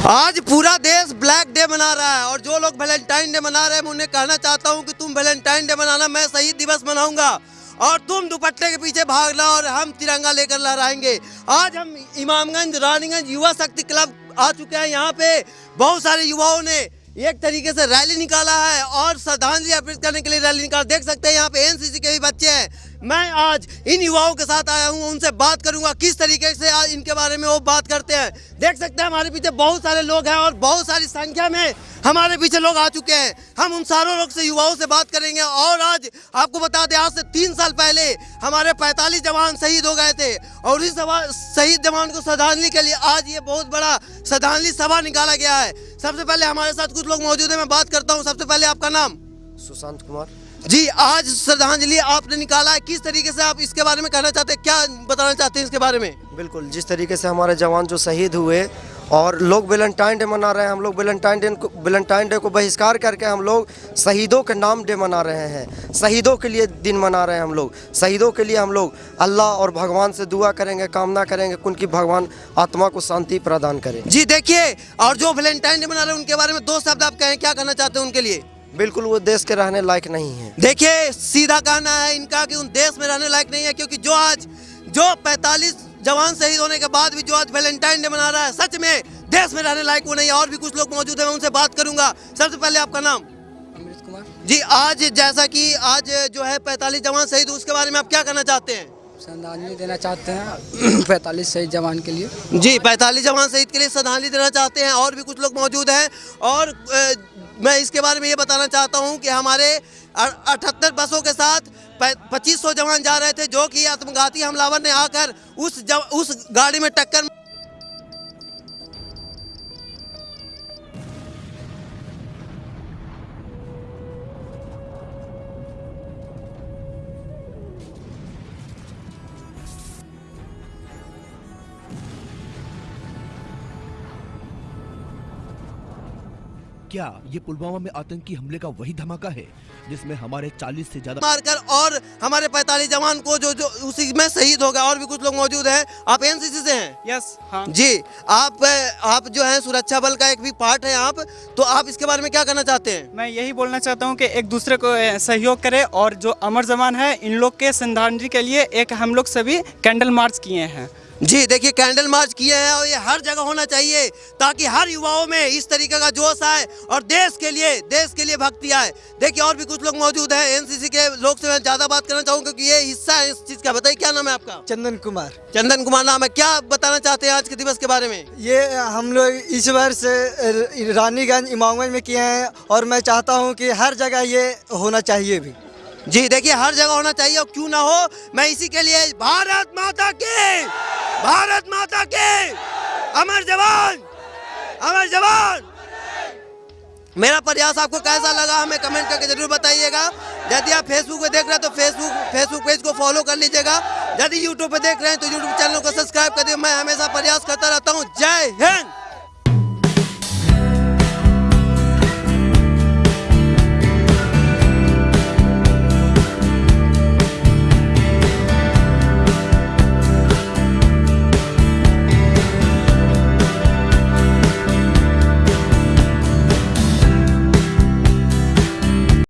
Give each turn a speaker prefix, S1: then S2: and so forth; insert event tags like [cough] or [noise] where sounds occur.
S1: आज पूरा देश ब्लैक डे मना रहा है और जो लोग वैलेंटाइन डे मना रहे हैं, मैं उन्हें कहना चाहता हूँ कि तुम वैलेंटाइन डे मनाना, मैं शहीद दिवस मनाऊँगा। और तुम दुपट्टे के पीछे भागना और हम तिरंगा लेकर लहराएँगे। आज हम इमामगंज, रानीगंज युवा शक्ति क्लब आ चुके हैं। यहाँ पे बहुत सारे युवाओं ने एक तरीके से रैली निकाला है और श्रद्धांजलि अर्पित करने के लिए रैली निकाला। देख सकते हैं, यहाँ पे एनसीसी के भी बच्चे हैं। मैं आज इन युवाओं के साथ आया हूँ, उनसे बात करूँगा, किस तरीके से आज इनके बारे में वो बात करते हैं। देख सकते हैं हमारे पीछे बहुत सारे लोग हैं और बहुत सारी संख्या में हमारे पीछे लोग आ चुके हैं। हम उन सारों लोग से, युवाओं से बात करेंगे और आज आपको बता दें, आज से तीन साल पहले हमारे 45 जवान शहीद हो गए थे और इस शहीद जवान को श्रद्धांजलि के लिए आज ये बहुत बड़ा श्रद्धांजलि सभा निकाला गया है। सबसे पहले हमारे साथ कुछ लोग मौजूद हैं, मैं बात करता हूँ। सबसे पहले आपका नाम?
S2: सुशांत कुमार।
S1: जी आज श्रद्धांजलि आपने निकाला है। किस तरीके से आप इसके बारे में कहना चाहते हैं? क्या बताना चाहते हैं इसके बारे में?
S2: बिल्कुल जिस तरीके से हमारे जवान जो शहीद हुए और लोग वेलेंटाइन डे मना रहे हैं हम लोग वैलेंटाइन डे को वैलेंटाइन डे को बहिष्कार करके हम लोग शहीदों के नाम डे मना रहे हैं। शहीदों के लिए दिन मना रहे हैं हम लोग। शहीदों के लिए हम लोग अल्लाह और भगवान से दुआ करेंगे कामना करेंगे उनकी भगवान आत्मा को शांति प्रदान करें।
S1: जी देखिए और जो वेलेंटाइन डे मना रहे हैं उनके बारे में दो शब्द आप कहें क्या कहना चाहते हैं उनके लिए?
S2: बिल्कुल वो देश के रहने लायक नहीं है।
S1: देखिए सीधा कहना है इनका कि उन देश में रहने लायक नहीं है क्योंकि जो आज जो 45 जवान शहीद होने के बाद भी जो आज वैलेंटाइन डे मना रहा है सच में देश में रहने लायक वो नहीं है। और भी कुछ लोग मौजूद हैं मैं उनसे बात करूँगा। सबसे पहले आपका नाम?
S3: अमृत कुमार।
S1: जी आज जैसा कि आज जो है 45 जवान शहीद उसके बारे में आप क्या कहना चाहते हैं?
S3: श्रद्धांजलि देना चाहते हैं [clears throat] पैंतालीस शहीद जवान के लिए।
S1: जी 45 जवान शहीद के लिए श्रद्धांजलि देना चाहते हैं और भी कुछ लोग मौजूद हैं। और मैं इसके बारे में ये बताना चाहता हूँ कि हमारे अठहत्तर बसों के साथ पच्चीस सौ जवान जा रहे थे जो कि आत्मघाती हमलावर ने आकर उस जव, उस गाड़ी में टक्कर
S4: क्या ये पुलवामा में आतंकी हमले का वही धमाका है जिसमें हमारे 40 से ज़्यादा
S1: मारकर और हमारे 45 जवान को जो जो उसी में शहीद हो गया और भी कुछ लोग मौजूद हैं। आप एनसीसी से हैं?
S5: यस हाँ।
S1: जी आप आप जो है सुरक्षा बल का एक भी पार्ट है आप तो आप इसके बारे में क्या कहना चाहते हैं?
S5: मैं यही बोलना चाहता हूँ की एक दूसरे को सहयोग करे और जो अमर जवान है इन लोग के श्रद्धांजलि के लिए एक हम लोग सभी कैंडल मार्च किए हैं।
S1: जी देखिए कैंडल मार्च किए हैं और ये हर जगह होना चाहिए ताकि हर युवाओं में इस तरीके का जोश आए और देश के लिए देश के लिए भक्ति आए। देखिए और भी कुछ लोग मौजूद हैं एनसीसी के लोग से मैं ज़्यादा बात करना चाहूँगा क्योंकि ये हिस्सा है इस चीज़ का। बताइए क्या नाम है आपका?
S6: चंदन कुमार।
S1: चंदन कुमार नाम है। क्या बताना चाहते हैं आज के दिवस के बारे में?
S6: ये हम लोग इस वर्ष रानीगंज इमामगंज में किए हैं और मैं चाहता हूँ कि हर जगह ये होना चाहिए भी।
S1: जी देखिए हर जगह होना चाहिए और क्यों ना हो मैं इसी के लिए भारत माता की भारत माता के। अमर जवान अमर जवान। मेरा प्रयास आपको कैसा लगा हमें कमेंट करके ज़रूर बताइएगा। यदि आप फेसबुक पे देख रहे हैं तो फेसबुक फेसबुक पेज को फॉलो कर लीजिएगा। यदि यूट्यूब पे देख रहे हैं तो यूट्यूब चैनल को सब्सक्राइब कर दिए मैं हमेशा प्रयास करता रहता हूँ। जय हिंद।